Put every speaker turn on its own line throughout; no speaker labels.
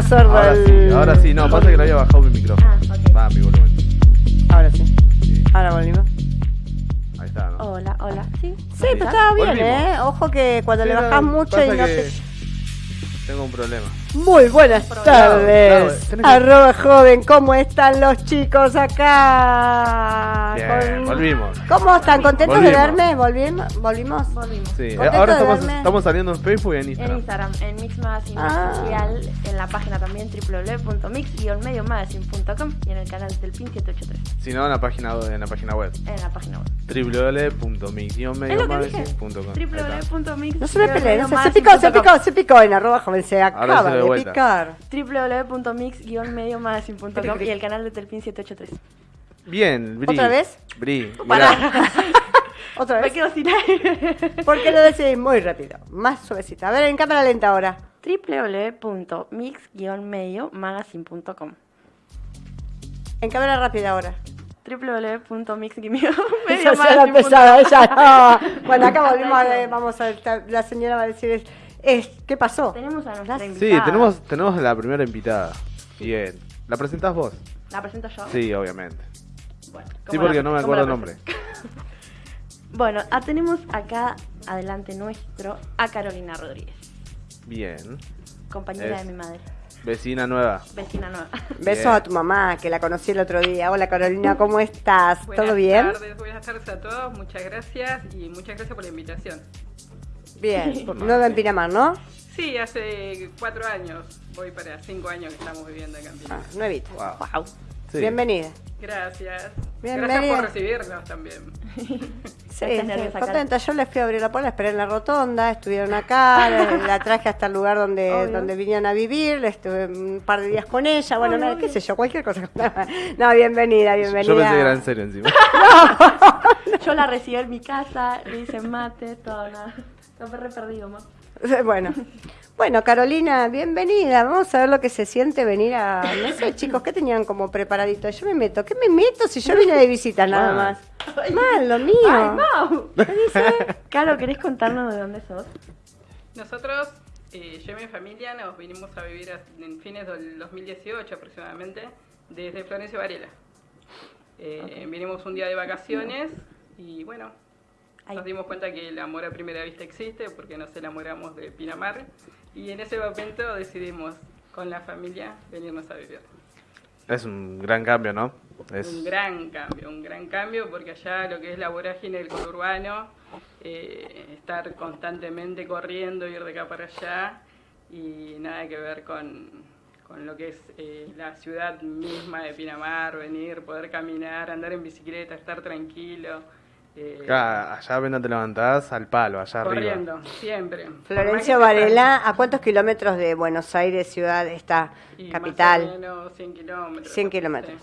Quedó sordo
Ahora
el...
sí, ahora sí. No, pasa que le había bajado mi micrófono.
Ah, ok.
Va, mi volumen.
Ahora sí.
Sí,
Ahora volvimos.
ahí está, ¿no?
Hola, hola. Sí,
Sí, pero
¿Está?
estaba bien,
Volvimos.
¿eh? Ojo que cuando
Sí,
le
no,
bajás mucho y no
que
te...
Tengo un problema.
Muy buenas tardes. Arroba joven, ¿cómo están los chicos acá?
Bien,
Con-
volvimos.
¿Cómo están? ¿Contentos
Volvimos.
de verme? ¿Volvimos? ¿Volvimos?
Volvimos.
Sí, ahora estamos, saliendo en Facebook y en
En
Instagram.
Instagram, en Mix Magazine
Ah.
Oficial, en la página también www.mix-mediomagazine.com y en el canal del PIN 783,
Si no, en la página, en la página web.
en la página web.
www.mix-mediomagazine.com.
www.mix
No se me peleen, se, se picó, se picó, se picó en arroba joven, se acaba
de vuelta.
picar.
www.mix-mediomagazine.com y el canal de Telpin 783.
Bien, Bri.
¿Otra vez?
Bri, mirá.
Otra
Me
vez.
quedo sin aire.
Porque lo decís muy rápido, más suavecita. A ver, en cámara lenta ahora.
www.mix-mediomagazine.com
En cámara rápida ahora.
www.mix-mediomagazine.com
Esa ya la empezaba, ella no. Bueno, acá volvimos a ver, vamos a la señora va a decir, es, ¿qué pasó?
Tenemos a nuestra
Sí,
tenemos, tenemos a la primera invitada. Bien. ¿La presentás vos?
¿La presento yo?
Sí, obviamente.
Bueno,
Sí,
¿cómo
porque
la-
no me acuerdo el nombre.
Bueno, ah, tenemos acá adelante nuestro a Carolina Rodríguez,
Bien.
compañera
Es-
de mi madre,
Vecina nueva.
vecina nueva.
Besos
Bien.
a tu mamá, que la conocí el otro día. Hola Carolina, ¿cómo estás?
Buenas
¿Todo bien?
tardes, buenas tardes a todos, muchas gracias y muchas gracias por la invitación.
Bien, nueva en Pinamar, ¿no?
Sí, hace cuatro años, voy para cinco años que estamos viviendo acá en
Ah,
Pinamar.
nuevita.
Wow.
Wow.
Sí.
Bienvenida.
Gracias.
Bienvenida.
Gracias por recibirnos también.
Sí, contenta. Yo les fui a abrir la puerta, esperé en la rotonda, estuvieron acá, la, la traje hasta el lugar donde,
Obvio.
donde vinieron a vivir, estuve un par de días con ella, bueno,
Obvio,
nada, qué sé yo, cualquier cosa. No, bienvenida, bienvenida.
Yo pensé que era en serio encima.
Yo la recibí en mi casa, le hice mate, todo, nada. Lo re perdido, mamá.
Bueno, bueno, Carolina, bienvenida. Vamos a ver lo que se siente venir a. No sé, chicos, ¿qué tenían como preparadito? Yo me meto. ¿Qué me meto si yo vine de visita nada más? Mal, lo mío.
¡Ay, Mau! ¿Qué dice? Caro, ¿querés contarnos de dónde sos?
Nosotros, eh, yo y mi familia, nos vinimos a vivir en fines del 2018 aproximadamente, desde Florencio Varela. Eh, Vinimos un día de vacaciones y bueno. Nos dimos cuenta que el amor a primera vista existe porque nos enamoramos de Pinamar y en ese momento decidimos con la familia venirnos a vivir.
Es un gran cambio, ¿no? Es...
Un gran cambio, un gran cambio porque allá lo que es la vorágine del conurbano, eh, estar constantemente corriendo, ir de acá para allá y nada que ver con, con lo que es eh, la ciudad misma de Pinamar, venir, poder caminar, andar en bicicleta, estar tranquilo. Eh,
Acá, allá apenas te levantás al palo, allá
corriendo,
arriba.
siempre. Más que te
Varela, ¿a cuántos kilómetros de Buenos Aires, ciudad, está?
y más o
Capital.
menos 100 kilómetros.
100
sí.
kilómetros.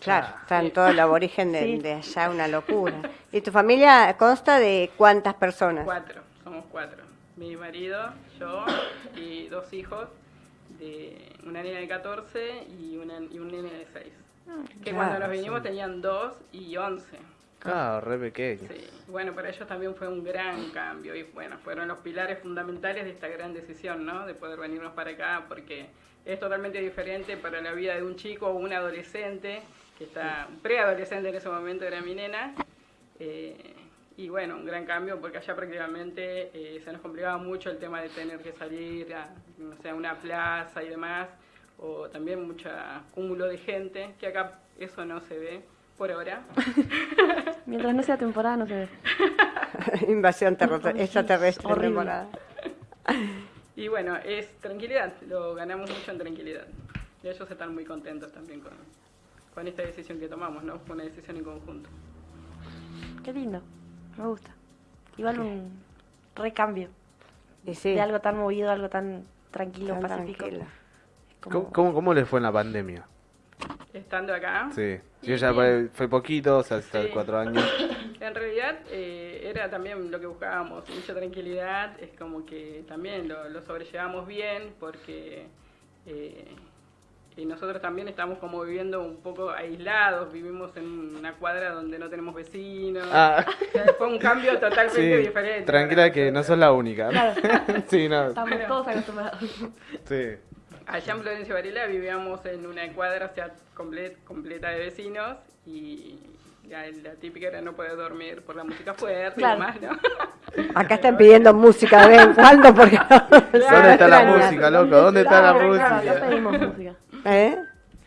Claro,
Ah,
está en
sí.
todo el aborigen de,
Sí.
de allá, una locura. ¿Y tu familia consta de cuántas personas?
Cuatro, somos cuatro. Mi marido, yo y dos hijos, de una niña de 14 y, una, y un nene de 6. Que
claro,
cuando nos vinimos tenían dos y 11.
Claro, re pequeño.
Sí. Bueno, para ellos también fue un gran cambio y bueno, fueron los pilares fundamentales de esta gran decisión, ¿no? De poder venirnos para acá porque es totalmente diferente para la vida de un chico o un adolescente, que está, preadolescente en ese momento era mi nena. eh, y bueno, un gran cambio porque allá prácticamente eh, se nos complicaba mucho el tema de tener que salir a, no sé, a una plaza y demás, o también mucho cúmulo de gente, que acá eso no se ve por ahora.
Mientras no sea temporada, no se ve.
Invasión terrestre- extraterrestre
Horrible.
temporada.
Y bueno, es tranquilidad, lo ganamos mucho en tranquilidad. Y ellos están muy contentos también con, con esta decisión que tomamos, ¿no? Fue una decisión en conjunto.
Qué lindo. Me gusta. Igual un recambio.
Y sí,
De algo tan movido, algo tan tranquilo,
tan
pacífico. como-
¿Cómo, cómo, cómo les fue en la pandemia?
Estando acá,
Sí.
Y
Yo ya fue, fue poquito, o sea, hasta
Sí.
cuatro años.
en realidad eh, era también lo que buscábamos, mucha tranquilidad, es como que también lo, lo sobrellevamos bien porque eh, y nosotros también estamos como viviendo un poco aislados, vivimos en una cuadra donde no tenemos vecinos.
Ah.
O sea, fue un cambio totalmente
Sí,
diferente.
tranquila que no sos la única. sí, no.
Estamos todos acostumbrados.
Sí.
Allá en Florencio Varela vivíamos en una cuadra o sea, comple- completa de vecinos y la típica era no poder dormir por la música fuerte
Claro.
y demás, ¿no?
Acá están pidiendo música de vez en cuando porque
¿Dónde está la música, loco? ¿Dónde está la
Claro, claro, acá
música?
pedimos música.
¿Eh?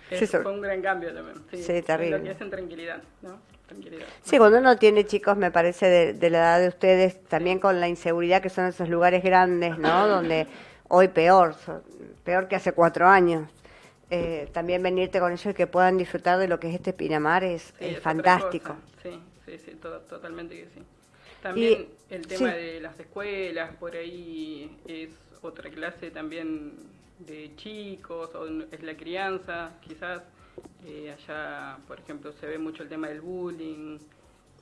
Es-
Sí,
fue un gran cambio también. Sí,
Sí, terrible.
Lo que es en tranquilidad, ¿no? Tranquilidad.
Sí, cuando uno tiene chicos, me parece, de, de la edad de ustedes, también con la inseguridad que son esos lugares grandes, ¿no? Donde hoy peor, peor que hace cuatro años. Eh, también venirte con ellos y que puedan disfrutar de lo que es este Pinamar es,
Sí,
es
otra
fantástico.
Sí, sí, sí, to- totalmente que sí. También el tema
sí.
de las escuelas, por ahí es otra clase también de chicos, o es la crianza, quizás. Eh, allá, por ejemplo, se ve mucho el tema del bullying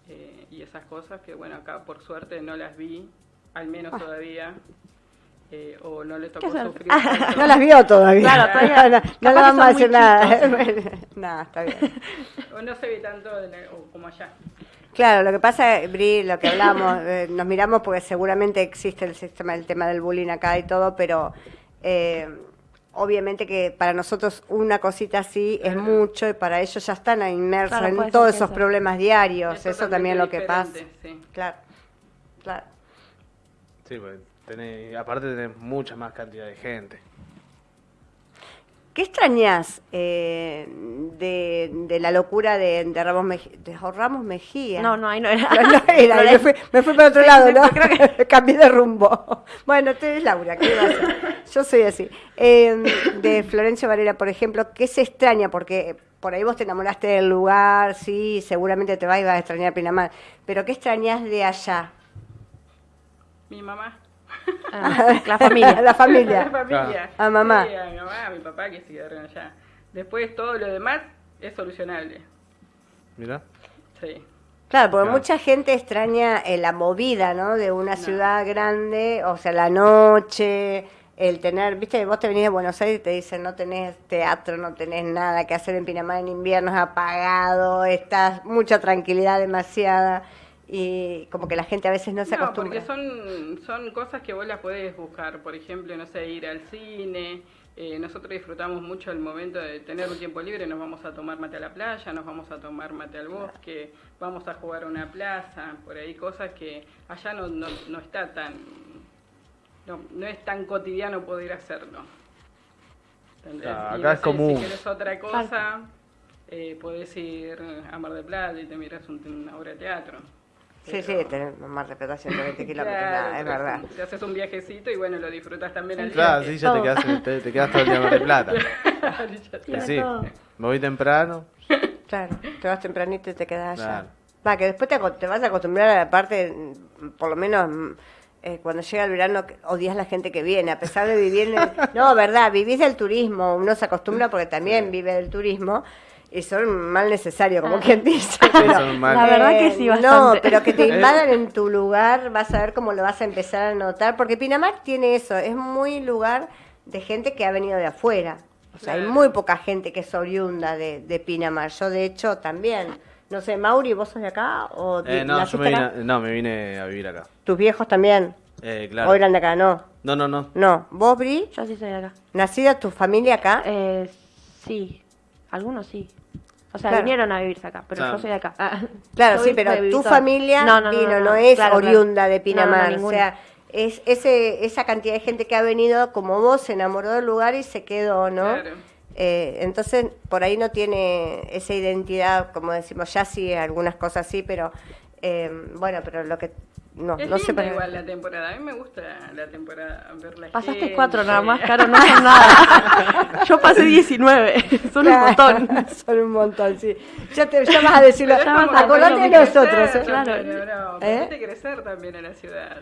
eh, y esas cosas que, bueno, acá por suerte no las vi, al menos
Ah.
todavía. Eh, o no le tocó
hacer?
sufrir.
No las vio todavía.
Claro, todavía-
no, no le vamos a
muy
nada. Nada, está bien.
o no se ve tanto de la- o como allá.
Claro, lo que pasa, Bri, lo que hablamos, eh, nos miramos porque seguramente existe el sistema, el tema del bullying acá y todo, pero eh, obviamente que para nosotros una cosita así es mucho y para ellos ya están inmersos
Claro,
en todos esos
eso.
problemas diarios,
Es
eso también es lo que pasa.
sí.
Claro, claro.
Sí, tenés, aparte tenés mucha más cantidad de gente.
¿Qué extrañas eh, de, de la locura de, de Ramos, de Ramos Mejía?
No, no, ahí no era.
No, no era,
No
me
era.
fui, me fui para otro lado, ¿no? Cambié de rumbo. Bueno, tú eres Laura, ¿qué vas a hacer? Yo soy así. Eh, de Florencio Varela, por ejemplo, ¿qué se extraña? Porque por ahí vos te enamoraste del lugar, sí, seguramente te vas y vas a extrañar Pinamar. Pero ¿qué extrañas de allá?
Mi mamá.
Ah, la familia.
la
La
familia.
familia.
A mamá.
Sí, a mi mamá, a mi papá que se quedaron allá. Después todo lo demás es solucionable.
Mira.
Sí.
Claro, porque
Claro.
mucha gente extraña eh, la movida, ¿no? De una ciudad grande, o sea, la noche, el tener, viste, vos te venís de Buenos Aires y te dicen no tenés teatro, no tenés nada que hacer en Pinamar en invierno, es apagado, estás mucha tranquilidad, demasiada, y como que la gente a veces no se
No,
acostumbra.
porque son, son cosas que vos las podés buscar. Por ejemplo, no sé, ir al cine. Eh, nosotros disfrutamos mucho el momento de tener un tiempo libre. Nos vamos a tomar mate a la playa, nos vamos a tomar mate al bosque, vamos a jugar a una plaza. Por ahí cosas que allá no, no, no está tan... No, no es tan cotidiano poder hacerlo.
Ah,
Y
acá
no
es
sé,
común.
Si querés otra cosa, eh, podés ir a Mar del Plata y te miras un- una obra de teatro.
Sí, sí, Mar del Plata 120 kilómetros,
Claro,
nada, es verdad.
Te haces un viajecito y bueno, lo disfrutas también al
Claro,
viaje.
sí, ya te quedas, te, te quedas todo el día en del Plata.
Ya está.
sí, me voy temprano.
Claro, te vas tempranito y te quedas allá.
Claro.
Va, que después te, aco- te vas a acostumbrar a la parte, por lo menos mm, eh, cuando llega el verano, odias la gente que viene, a pesar de vivir en el- No, verdad, vivís del turismo, uno se acostumbra porque también vive del turismo y son mal necesario, como
Ah.
quien dice. Pero,
son mal-
La verdad que
eh,
sí,
No,
bastante.
pero que te invadan en tu lugar, vas a ver cómo lo vas a empezar a notar, porque Pinamar tiene eso, es muy lugar de gente que ha venido de afuera. O sea, hay muy poca gente que es oriunda de, de Pinamar. Yo, de hecho, también. No sé, Mauri, ¿vos sos de acá? ¿O
Eh, no, yo me vine,
acá?
no, me vine a vivir acá.
¿Tus viejos también?
Eh, claro.
¿O eran de acá? No.
No, no, no.
No. ¿Vos, Bri?
Yo sí soy de acá.
¿Nacida tu familia acá?
Eh, sí, algunos sí. O sea,
Claro.
vinieron a vivirse acá, pero
Claro.
yo soy de acá. Ah.
Claro, sí, pero tu familia
No, no, no,
vino, no,
no, no,
es
claro, claro.
oriunda de
No, no,
Pinamar. o sea, es ese, esa cantidad de gente que ha venido como vos, se enamoró del lugar y se quedó, ¿no?
Claro.
Eh, entonces, por ahí no tiene esa identidad, como decimos, ya sí, algunas cosas sí, pero eh, bueno, pero lo que no,
Es
no sé para-
igual la temporada. A mí me gusta la temporada, ver la
Pasaste
gente.
cuatro nada más, Caro, no son nada. Yo pasé 19, son un
Claro,
montón.
Son un montón, sí. Ya, te, ya vas a decirlo. Acordate de nosotros.
crecer
¿eh?
Claro.
¿no?
¿Eh?
Crecer también en la ciudad.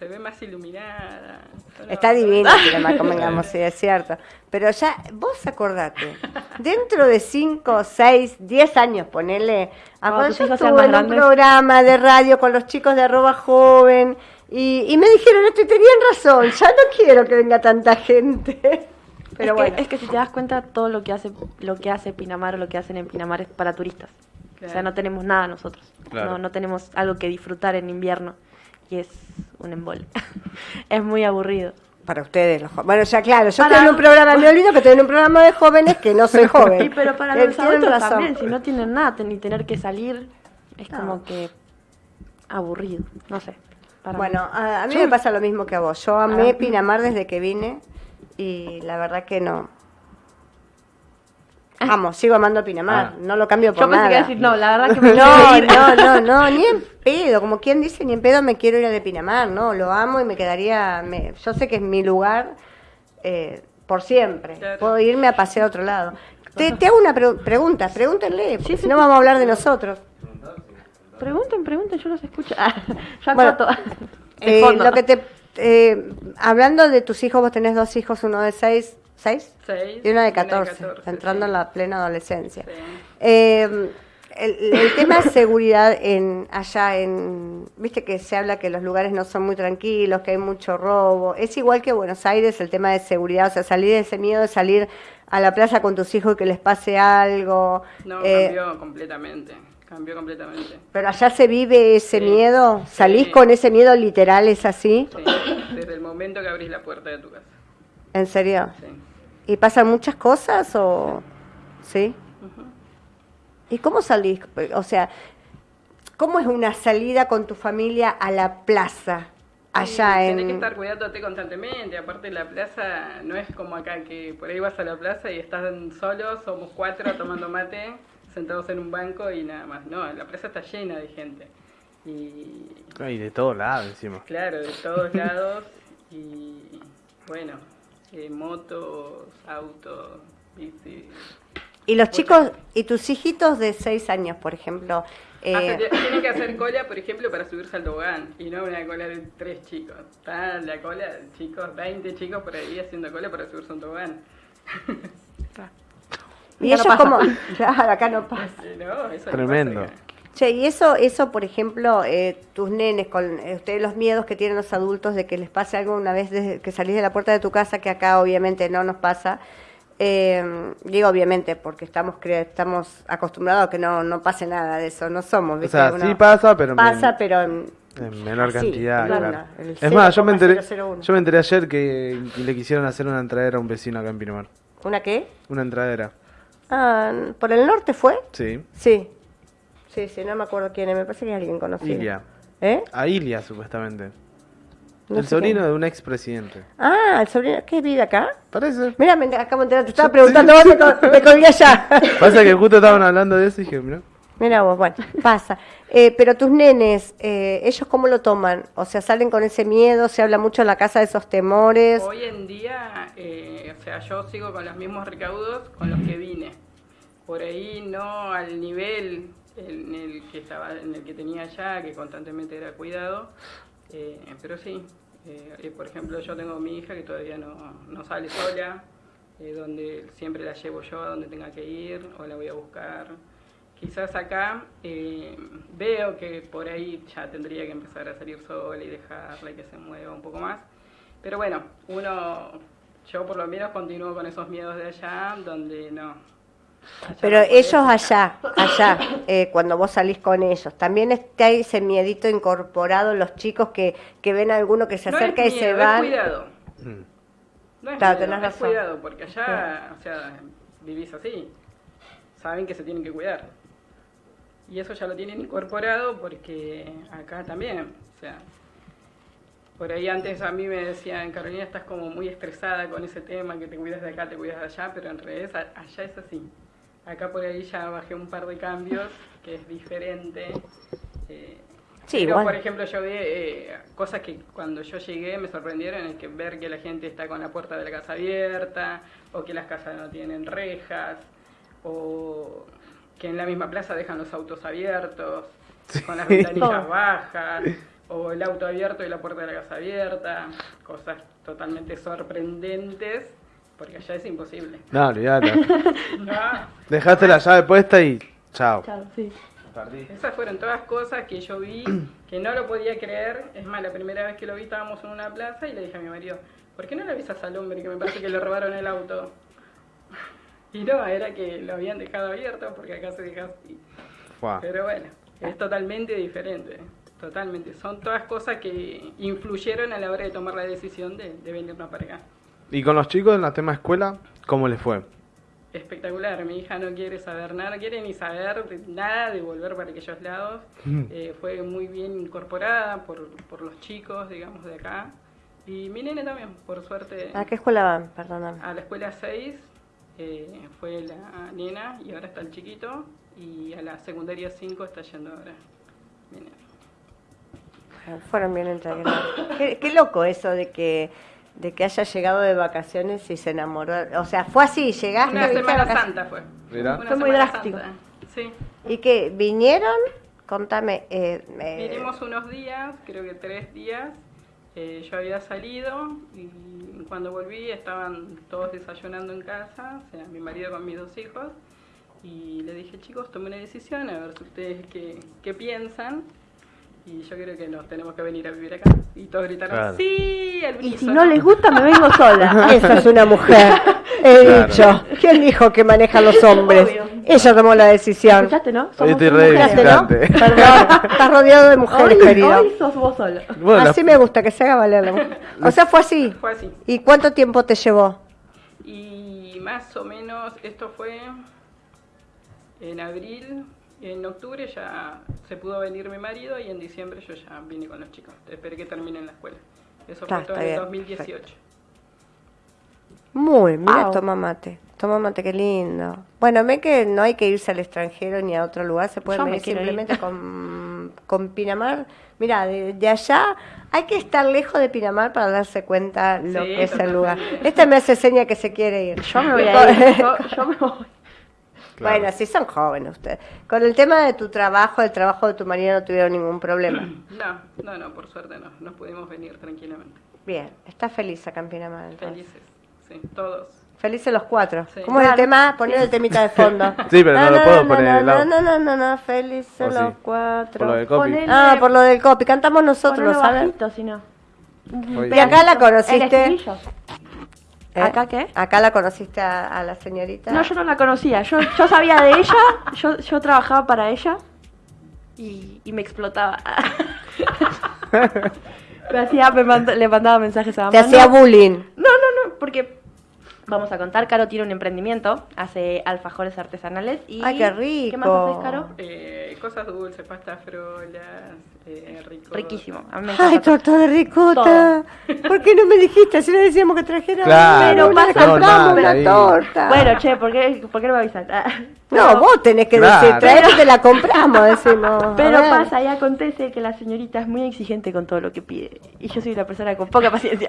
Se ve más iluminada. No,
Está
no,
Pinamar, convengamos, sí, es cierto. Pero ya, vos acordate, dentro de 5, 6, 10 años, ponele, a
Cuando
cuando
tus
yo estuve en un programa de radio con los chicos de arroba joven, y, y me dijeron esto y tenían razón, ya no quiero que venga tanta gente. Pero
es,
bueno.
que, es que si te das cuenta, todo lo que hace lo que hace Pinamar o lo que hacen en Pinamar es para turistas. O sea, no tenemos nada nosotros.
Claro.
No, no tenemos algo que disfrutar en invierno. Y es un embole. es muy aburrido.
Para ustedes, los jo- Bueno, ya claro, yo en un programa, me olvido que en un programa de jóvenes que no soy joven.
Y pero para
Eh,
los adultos
razón.
también, si no tienen nada, ni tener que salir, es
No.
como que aburrido. No sé. para mí.
Bueno, a, a mí me pasa lo mismo que a vos. Yo amé
Ah.
Pinamar desde que vine y la verdad que no. Amo, sigo amando Pinamar,
Ah.
no lo cambio por
Yo pensé
nada.
que iba a decir, no, la verdad que me
No, no, no, no, ni en pedo, como quien dice, ni en pedo me quiero ir a de Pinamar, no, lo amo y me quedaría, me- yo sé que es mi lugar eh, por siempre,
Claro.
puedo irme a pasear a otro lado. Te, te hago una pre- pregunta, pregúntenle, si no vamos a hablar de nosotros.
Pregunten, pregunten, yo los escucho. Ah, yo
Bueno, Eh, lo que te, eh, hablando de tus hijos, vos tenés dos hijos, uno de seis, ¿seis?
Seis,
Y una de
una de
14,
14,
entrando
sí.
en la plena adolescencia.
Sí.
Eh, el, el tema de seguridad en allá en viste que se habla que los lugares no son muy tranquilos que hay mucho robo es igual que Buenos Aires el tema de seguridad o sea salir de ese miedo de salir a la plaza con tus hijos y que les pase algo
No,
eh,
cambió completamente. Cambió completamente.
pero allá se vive ese
Sí.
miedo salís
Sí.
con ese miedo literal es así
Sí, desde el momento que abrís la puerta de tu casa.
en serio
Sí.
Y pasan muchas cosas o sí y cómo salís o sea cómo es una salida con tu familia a la plaza allá
Sí,
en
Tenés que estar cuidándote constantemente. Aparte, la plaza no es como acá, que por ahí vas a la plaza y están solos, somos cuatro tomando mate, sentados en un banco y nada más. No, la plaza está llena de gente. Y
Y de todos lados encima.
claro, de todos lados. Y bueno, eh, motos, autos, bici.
y los chicos y tus hijitos de seis años por ejemplo eh,
Hace- tienen que hacer cola, por ejemplo, para subirse al tobogán y no una cola de tres chicos. Está la cola, chicos, 20 chicos por ahí haciendo cola para subirse a un tobogán.
y
Acá
ellos
no
como claro acá no pasa
no, eso no
Tremendo.
pasa acá.
Che, y eso, eso, por ejemplo, eh, tus nenes, con eh, ustedes los miedos que tienen los adultos de que les pase algo una vez desde que salís de la puerta de tu casa, que acá obviamente no nos pasa. Eh, digo obviamente porque estamos cre- estamos acostumbrados a que no, no pase nada de eso, no somos.
O
¿viste?
sea,
Uno
sí pasa, pero
pasa,
men-
pero en-
en menor cantidad,
claro,
claro. Es más, yo me enteré,
0,001.
yo me enteré ayer que le quisieron hacer una entradera a un vecino acá en Pinamar.
¿una qué?
Una entradera.
Ah, ¿Por el norte fue?
Sí.
Sí. Sí, sí, no me acuerdo quién es, me parece que es alguien conocido.
Ilia.
¿Eh?
A Ilia, supuestamente.
No
el sobrino
quién.
de un expresidente.
Ah, el sobrino, ¿qué vive acá?
Parece.
Mira, me acabo de enterar, te estaba preguntando, vos me, col- me colgué allá.
Pasa que justo estaban hablando de eso y dije, mira.
Mira vos, bueno, pasa. Eh, pero tus nenes, eh, ¿ellos cómo lo toman? O sea, ¿salen con ese miedo? ¿Se habla mucho en la casa de esos temores?
Hoy en día, eh, o sea, yo sigo con los mismos recaudos con los que vine. Por ahí no al nivel en el que estaba, en el que tenía allá, que constantemente era cuidado, eh, pero sí. eh, por ejemplo, yo tengo mi hija que todavía no, no sale sola, eh, donde siempre la llevo yo a donde tenga que ir o la voy a buscar. Quizás acá eh, veo que por ahí ya tendría que empezar a salir sola y dejarla y que se mueva un poco más. Pero bueno, uno, yo por lo menos continúo con esos miedos de allá, donde no.
Pero ellos allá, allá, eh, cuando vos salís con ellos, ¿también está ese miedito incorporado los chicos que, que ven a alguno que se
No
acerca y se?
Es cuidado.
Mm.
No es
Claro,
miedo,
tenés
es
razón.
cuidado, porque allá, o sea, vivís así. Saben que se tienen que cuidar. Y eso ya lo tienen incorporado porque acá también, o sea, por ahí antes a mí me decían, Carolina, estás como muy estresada con ese tema, que te cuidas de acá, te cuidas de allá, pero en realidad allá es así. Acá por ahí ya bajé un par de cambios, que es diferente. eh,
Sí,
pero,
igual.
por ejemplo, yo vi eh, cosas que cuando yo llegué me sorprendieron, es que ver que la gente está con la puerta de la casa abierta, o que las casas no tienen rejas, o que en la misma plaza dejan los autos abiertos, con las ventanillas bajas, o el auto abierto y la puerta de la casa abierta, cosas totalmente sorprendentes, porque allá es imposible.
No, olvídate.
No,
Dejaste la llave puesta y chao.
Claro, sí.
Esas fueron todas cosas que yo vi, que no lo podía creer. Es más, la primera vez que lo vi estábamos en una plaza y le dije a mi marido, ¿por qué no le avisas al hombre que me parece que le robaron el auto? Y no, era que lo habían dejado abierto porque acá se deja así. Pero bueno, es totalmente diferente. Totalmente. Son todas cosas que influyeron a la hora de tomar la decisión de, de venirnos para acá.
Y con los chicos en la tema escuela, ¿cómo les fue?
Espectacular. Mi hija no quiere saber nada, no quiere ni saber de nada de volver para aquellos lados. Eh, fue muy bien incorporada por, por los chicos, digamos, de acá. Y mi nene también, por suerte.
¿A qué escuela van? Perdóname.
A la escuela 6 eh, fue la nena y ahora está el chiquito. Y a la secundaria 5 está yendo ahora mi
Fueron bien entregados. qué, qué loco eso de que de que haya llegado de vacaciones y se enamoró. O sea, fue así, llegaste
Una Semana. Santa fue.
Fue muy
Semana
drástico.
Santa, Sí.
¿Y que vinieron? Contame. Eh, eh,
Vinimos unos días, creo que tres días. Eh, yo había salido y cuando volví estaban todos desayunando en casa, o sea, mi marido con mis dos hijos. Y le dije, chicos, tomé una decisión, a ver si ustedes qué, qué piensan. Y yo creo que nos tenemos que venir a vivir acá. Y todos gritaron,
Claro.
sí, al
Y si
unísono".
no les gusta, me vengo sola.
Esa es una mujer. He
Claro.
dicho. ¿Quién dijo que maneja los hombres?
Obvio.
Ella tomó la decisión.
¿Escuchaste, no? Somos.
Perdón. Estás rodeado de mujeres,
Hoy,
querido.
hoy sos vos solo.
Bueno,
Así me gusta, que se haga valer la mujer. O sea, fue así.
Fue así.
¿Y cuánto tiempo te llevó?
Y más o menos esto fue en abril, en octubre ya se pudo venir mi marido y en diciembre yo ya vine con los chicos. Esperé que terminen la escuela. Eso
Está,
fue todo
está
en el
bien,
2018.
Muy, mira, toma mate. Toma mate, qué lindo. Bueno, ve que no hay que irse al extranjero ni a otro lugar, se puede venir
ir.
simplemente con, con Pinamar. Mira, de, de allá hay que estar lejos de Pinamar para darse cuenta lo
Sí,
que es el lugar. Esta me hace seña que se quiere ir.
Yo me voy a ir. Yo, yo me voy.
Claro.
Bueno, sí son jóvenes ustedes. Con el tema de tu trabajo, el trabajo de tu marido no tuvieron ningún problema.
No, no, no, por suerte no. Nos pudimos venir tranquilamente.
Bien, está feliz acá en Pinamar. entonces.
Felices, sí, todos.
Felices los cuatro.
Sí.
¿Cómo es el tema? Poner el temita de fondo.
Sí, pero no lo puedo poner
no,
de lado.
No, no, no, no, felices
¿O sí?
los cuatro.
Por lo del copy.
Ponele-
Ah, por lo del copy. Cantamos nosotros,
Ponelo
¿sabes?
bajito, si no.
Y acá la
El
conociste. ¿Eh?
¿Acá qué?
Acá la conociste a, a la señorita.
No, yo no la conocía. Yo, yo sabía de ella, yo, yo trabajaba para ella y, y me explotaba. me hacía, me mand- le mandaba mensajes a mamá.
Te hacía bullying.
no, no, no, porque vamos a contar, Caro tiene un emprendimiento, hace alfajores artesanales y
Ay, qué
¿Qué más
rico.
haces, Caro?
Eh, cosas dulces, pastas frolas, eh, rico.
Riquísimo. A mí me
Ay, torta de ricota. ¿Por qué no me dijiste? Si le decíamos que trajera
Claro,
pero
pasa-
una
ahí.
torta.
Bueno, che, ¿por qué, ¿por qué no me avisan? Ah,
no,
pero-
vos tenés que
Claro.
decir, traer te la compramos, decimos.
Pero pasa y acontece que la señorita es muy exigente con todo lo que pide. Y yo soy una persona con poca paciencia.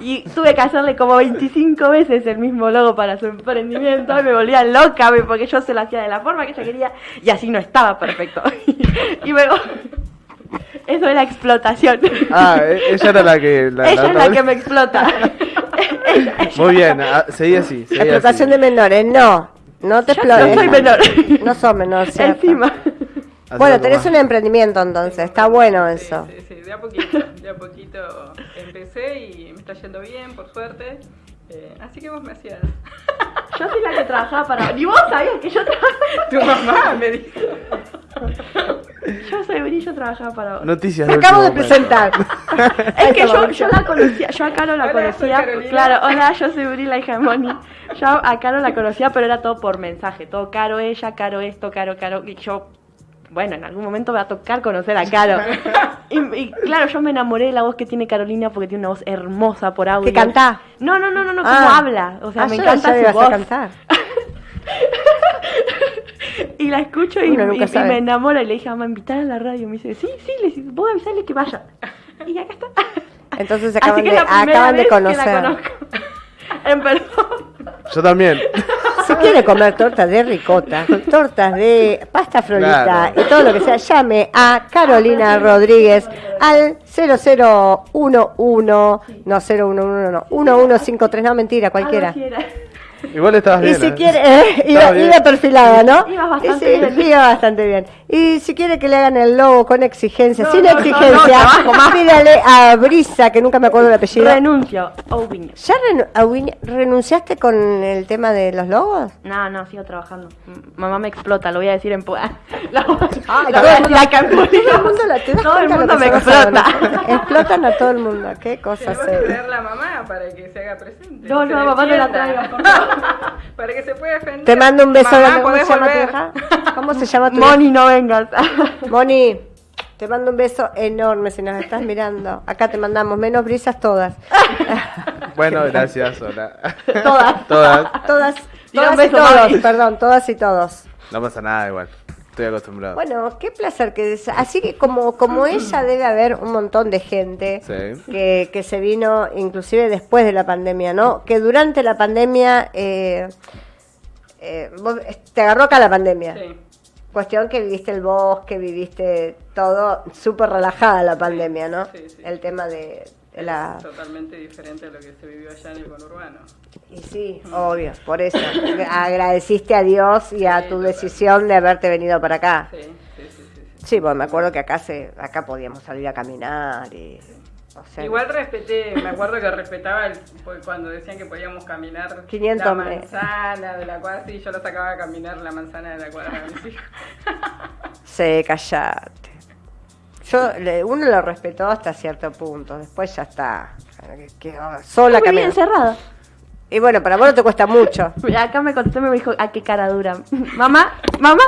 Y tuve que hacerle como 25 veces el mismo logo para su emprendimiento. Y me volvía loca porque yo se lo hacía de la forma que ella quería. Y así no estaba perfecto. Y luego. Eso era explotación.
Ah, e- ella era la que... La,
ella es la
vez-
que me explota. Ella- ella-
Muy bien, ah, seguí así. seguí
Explotación
así.
de menores, no. No te
Yo
explotes.
no soy menor.
No sos menor, ¿cierto?
Encima.
Así
Bueno, tenés un emprendimiento entonces, está bueno eso.
Sí, sí, de a poquito, de a poquito empecé y me está yendo bien, por suerte. Eh, así que vos me hacías.
Yo soy la que trabajaba para. Ni vos sabías que yo trabajaba.
Tu mamá me dijo.
Yo soy brillo, trabajaba para vos.
Noticias
Te acabo de presentar.
Es que yo, yo la conocía, yo a Caro la
Hola,
conocía, claro, hola, yo soy Bri, la hija de Moni. Yo a Caro la conocía, pero era todo por mensaje, todo Caro ella, Caro esto, Caro, Caro, y yo, bueno, en algún momento me va a tocar conocer a Caro. Y, y claro, yo me enamoré de la voz que tiene Carolina porque tiene una voz hermosa por audio.
¿Que cantá?
No, no, no, no, no,
Ah.
cómo habla, o sea,
Ah,
me
yo
encanta su voz.
a cantar.
Y la escucho y,
Uno nunca
y- y
sabe.
me enamora y le dije, mamá, invitar a la radio. Me dice, sí, sí, le dije, vos avisarle que vaya. Y acá está.
Entonces
Así
acaban
que
de,
la
acaban de
vez que la
conocer.
conozco. En perdón.
Yo también.
Si quiere comer tortas de ricota, tortas de pasta frolita
Claro.
y todo lo que sea, llame a Carolina Rodríguez al 0011, no 011, no, 1153, no mentira, cualquiera.
Igual estabas
Y
bien.
si
¿eh?
quiere, eh, iba, iba perfilada, ¿no?
Ibas bastante
Y sí,
bien.
iba bastante bien. Y si quiere que le hagan el logo con exigencia,
No,
sin
no,
exigencia,
no,
pídale a Brisa, que nunca me acuerdo el apellido.
Renuncio. Oviño.
¿Ya renu- renunciaste con el tema de los logos?
No, no, sigo trabajando. M- Mamá me explota, lo voy a decir en pu- La,
Ay,
la
la- ¿te das
Todo el mundo me explota.
Explotan a todo el mundo. Qué cosa
le va a
seria.
traer la mamá para que se haga presente.
No, no, mamá no la
defienda. para que se pueda defender.
Te mando un beso
Mamá.
¿Cómo
¿podés
se llama tu hija? ¿Cómo se llama tu
Moni, no vengas.
Moni, te mando un beso enorme si nos estás mirando. Acá te mandamos menos brisas todas.
Bueno, gracias, hola.
Todas.
Todas.
Todas, todas y todos,
Moni.
perdón, todas y todos.
No pasa nada igual. Estoy acostumbrado.
Bueno, qué placer que des- así que como como ella debe haber un montón de gente
Sí.
que, que se vino inclusive después de la pandemia, ¿no? Que durante la pandemia eh, eh, vos- te agarró acá la pandemia.
Sí.
Cuestión que viviste el bosque, viviste todo súper relajada la pandemia, ¿no?
Sí, sí.
El tema de la...
Totalmente diferente a lo que se vivió allá en el conurbano.
Y sí, obvio, por eso. Agradeciste a Dios y a
Sí,
tu
total.
decisión de haberte venido para acá.
Sí, sí, sí, sí, sí.
Sí, pues me acuerdo que acá se acá podíamos salir a caminar y... o sea,
Igual respeté, me acuerdo que respetaba el, pues, cuando decían que podíamos caminar
500
la manzana de la cuadra, sí, yo lo sacaba a caminar la manzana de la cuadra a mis hijos.
Sí, callate. Yo, uno lo respetó hasta cierto punto, después ya está. Quedó sola
Muy bien cerrada.
Y bueno, para vos no te cuesta mucho.
Acá me contestó me dijo, ¿a qué cara dura? Mamá, mamá,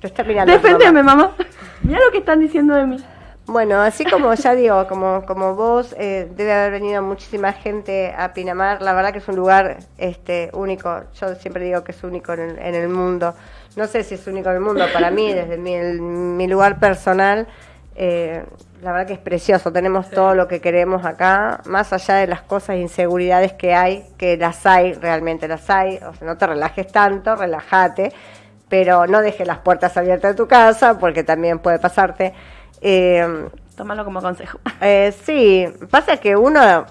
Te está mirando.
deféndeme,
mamá.
mamá. Mira lo que están diciendo de mí.
Bueno, así como ya digo, como, como vos, eh, debe haber venido muchísima gente a Pinamar. La verdad que es un lugar este, único. Yo siempre digo que es único en el, en el mundo. No sé si es único en el mundo. Para mí, desde mi, el- mi lugar personal, eh, la verdad que es precioso. Tenemos todo lo que queremos acá, más allá de las cosas, inseguridades que hay, que las hay, realmente las hay. O sea, no te relajes tanto, relájate, pero no dejes las puertas abiertas de tu casa, porque también puede pasarte. Eh,
Tómalo como consejo.
eh, sí, pasa que uno,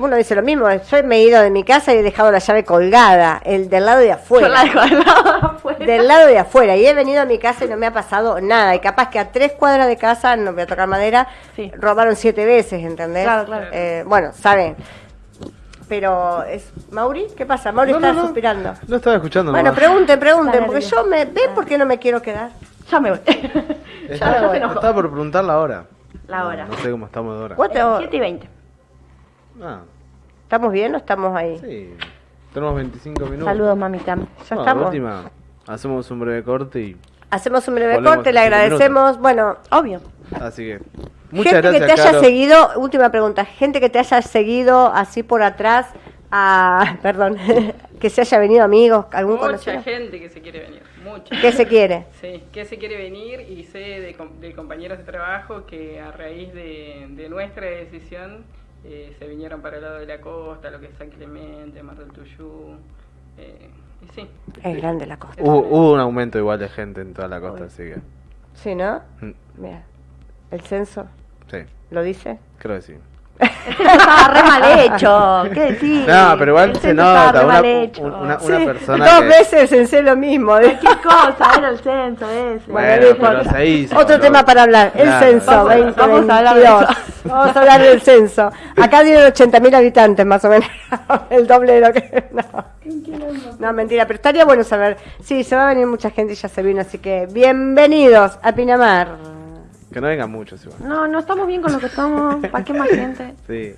uno dice lo mismo. Yo me he ido de mi casa y he dejado la llave colgada, el del lado de
Yo
afuera.
la dejo al lado de afuera.
Del lado de afuera. Y he venido a mi casa y no me ha pasado nada. Y capaz que a tres cuadras de casa, no voy a tocar madera,
Sí.
robaron siete veces, ¿entendés?
Claro, claro.
Eh, bueno, saben. Pero es. ¿Mauri? ¿Qué pasa? Mauri
No,
está
no, no.
suspirando.
No estaba escuchando
Bueno, pregunten, pregunten, porque yo me. ¿Ven por qué no me quiero quedar?
Ya me voy.
Ya me voy.
estaba por preguntar la hora.
La hora.
No sé cómo estamos de hora.
¿Cuánto-
7 y 20.
Ah,
¿Estamos bien o estamos ahí?
sí. Tenemos 25 minutos.
Saludos, mamita.
Ya
No,
estamos.
última, hacemos un breve corte y.
Hacemos un breve corte, le agradecemos. Bueno,
Obvio.
Así que. Muchas
gente
gracias,
que te haya seguido, última pregunta, gente que te haya seguido así por atrás, a, perdón, que se haya venido amigos, algún
Mucha
conocido.
gente que se quiere venir, mucha.
¿Qué se quiere?
Sí, que se quiere venir y sé de, com- de compañeros de trabajo que a raíz de, de nuestra decisión eh, se vinieron para el lado de la costa, lo que es San Clemente, Mar del Tuyú. eh, y sí,
Es grande la costa.
Hubo, hubo un aumento igual de gente en toda la costa, así que.
Sí, ¿no?
mm,
Mira, el censo
Sí,
lo dice.
creo que sí.
Estaba re mal hecho. ¿Qué decís?
No, pero igual
El
se nota.
re
Una,
Sí,
persona.
dos
que-
veces censé lo mismo. ¿eh?
¿Qué cosa? Era el censo ese.
Bueno,
no
pero
importa.
se hizo.
Otro tema para hablar, el
Claro,
censo
vamos a-
2022.
vamos a hablar de eso.
Vamos a hablar del censo. Acá tienen 80.000 habitantes más o menos, el doble de lo que... No. no, mentira, pero estaría bueno saber. Sí, se va a venir mucha gente y ya se vino, así que bienvenidos a Pinamar.
Que no vengan muchos igual.
No, no estamos bien con lo que estamos. ¿Para qué más gente?
Sí.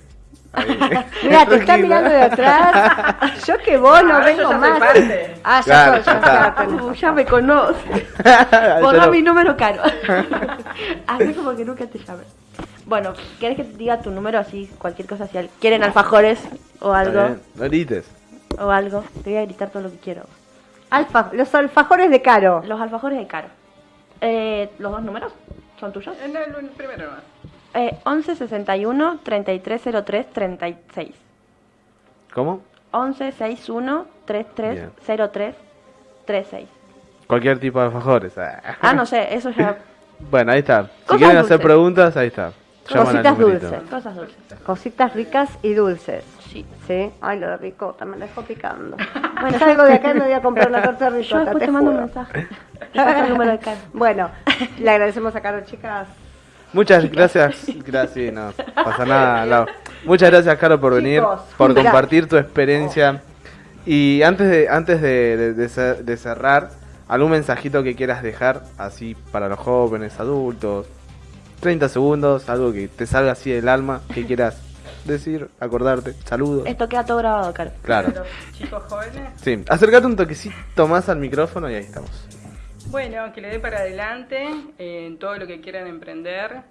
Mira, te está mirando de atrás. Yo que vos no
Ahora
vengo
yo ya soy
más.
parte.
Ah, ya,
Claro,
sos- ya,
ya está.
ya tenés.
Uh, ya me conoce.
Yo
Borra
no-
mi número caro. Así como que nunca te llame. Bueno, ¿querés que te diga tu número así? Cualquier cosa, si al- quieren alfajores o algo.
No grites.
O algo. Te voy a gritar todo lo que quiero.
Alfa, los alfajores de Caro.
Los alfajores de caro. Eh, ¿Los dos números son tuyos?
Eh, no, el primero nomás.
Eh, 11 61 3303 36.
¿Cómo?
11 61 3303 36.
Cualquier tipo de alfajores. Ah,
Ah, no sé, eso ya.
Bueno, ahí está. Si
Cosas
quieren hacer
dulces.
preguntas, ahí está. Llaman
Cositas dulces.
Cosas dulces.
Cositas ricas y dulces.
Sí.
¿Sí? Ay, lo de ricota, me dejó picando. Bueno, salgo de acá y me voy a comprar una torta de
Yo
ricota,
después
te
te mando un mensaje. Te paso el número de Caro.
Bueno, le agradecemos a Caro, chicas.
Muchas gracias. Gracias, no pasa nada, Lau. Muchas gracias, Caro, por venir,
Chicos,
por compartir tu experiencia. Y antes de antes de, de- de cer- de cerrar, algún mensajito que quieras dejar, así para los jóvenes, adultos. 30 segundos, algo que te salga así del alma, que quieras decir, acordarte. Saludos.
Esto queda todo grabado, Caro.
Claro.
Los chicos jóvenes.
Sí, acércate un toquecito más al micrófono y ahí estamos.
Bueno, que le dé para adelante en todo lo que quieran emprender,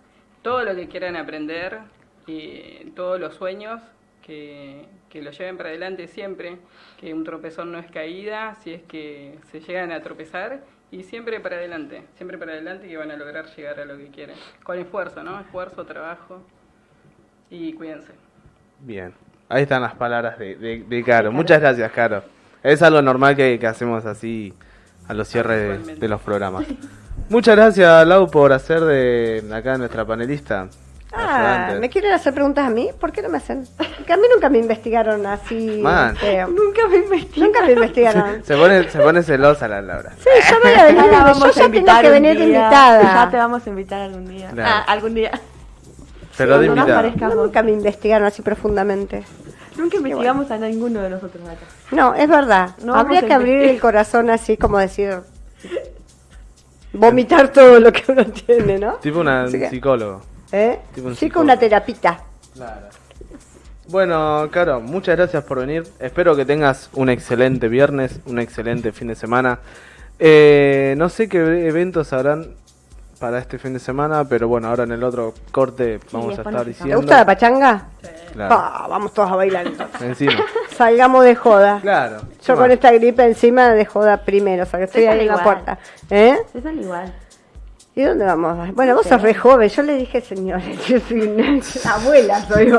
todo lo que quieran aprender, y todos los sueños, que, que lo lleven para adelante siempre, que un tropezón no es caída, si es que se llegan a tropezar, y siempre para adelante, siempre para adelante que van a lograr llegar a lo que quieren. Con esfuerzo, ¿no? Esfuerzo, trabajo, y cuídense.
Bien, ahí están las palabras de, de, de Caro. Muchas gracias, Caro. Es algo normal que, que hacemos así a los cierres de, de los programas. Muchas gracias, Lau, por hacer de acá nuestra panelista.
Ah,
ayudante.
¿me quieren hacer preguntas a mí? ¿Por qué no me hacen? Que a mí nunca me investigaron así.
Man.
feo.
Nunca me investigué.
Nunca me investigaron.
Se pone, se pone celosa la Laura.
Sí, yo voy a venir,
Ya la
yo ya
a
tengo que venir
día.
invitada.
Ya te vamos a invitar algún día.
Claro.
Ah, algún día.
De
nos
invitada.
parezca.
No, nunca me investigaron así profundamente.
Nunca investigamos a ninguno de nosotros acá.
No, es verdad.
No
Habría que abrir el corazón así como decir... Vomitar todo lo que uno tiene, ¿no?
Tipo una
que-
psicólogo.
¿Eh?
Tipo un
Sí,
psicólogo.
con una terapita.
Claro. Bueno, Caro, muchas gracias por venir. Espero que tengas un excelente viernes, un excelente fin de semana. Eh, no sé qué eventos habrán para este fin de semana, pero bueno, ahora en el otro corte vamos a estar
nos
¿Te
diciendo.
gusta la pachanga?
Claro,
Pa, vamos todos a bailar entonces.
encima.
Salgamos de joda.
Claro.
Yo con esta gripe encima de joda primero, o sea que estoy ahí en la puerta. ¿Eh?
Se sale igual.
¿Y dónde vamos? Bueno, vos sos re joven. Yo le dije, señora, yo soy una abuela, soy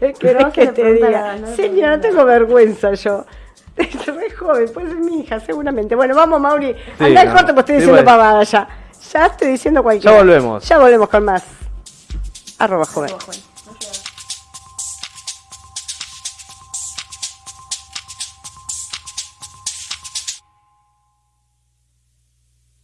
¿Qué querés que te diga? Señora, tengo vergüenza yo. Soy re joven, puede ser mi hija, seguramente. Bueno, vamos, Mauri.
Sí,
Anda al corte, pues estoy
Sí,
diciendo
bueno.
pavada ya. Ya estoy diciendo cualquier
Ya volvemos.
Ya volvemos con más. Arroba joven.